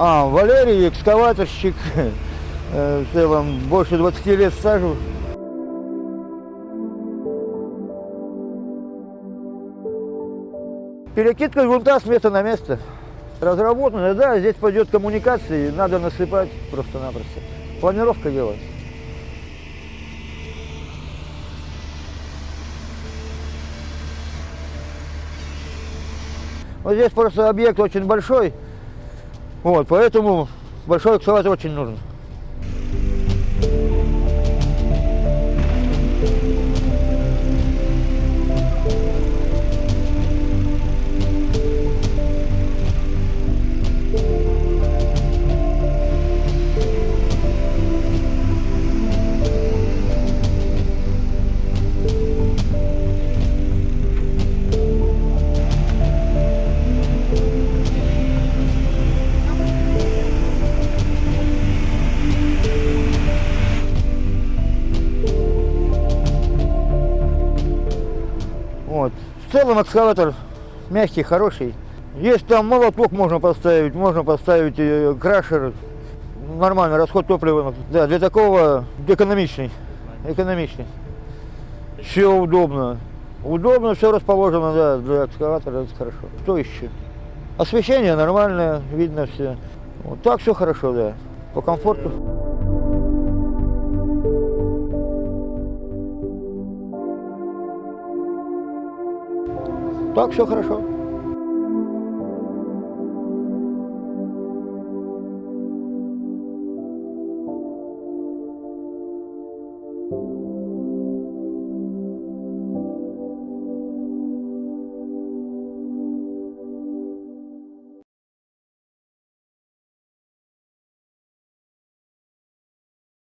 А, Валерий, экскаваторщик, в целом больше 20 лет стажу. Перекидка грунта с места на место. Разработано, да, здесь пойдет коммуникации, надо насыпать просто-напросто. Планировка делать. Вот здесь просто объект очень большой, вот, поэтому большой экскаватор очень нужен. thank you В целом экскаватор мягкий, хороший. Есть там молоток можно поставить, можно поставить э, крашер. Нормальный расход топлива. Да, для такого экономичный. Экономичный. Все удобно. Удобно, все расположено, да, для экскаватора это хорошо. Что еще? Освещение нормальное, видно все. Вот так все хорошо, да. По комфорту. Так все хорошо. Thank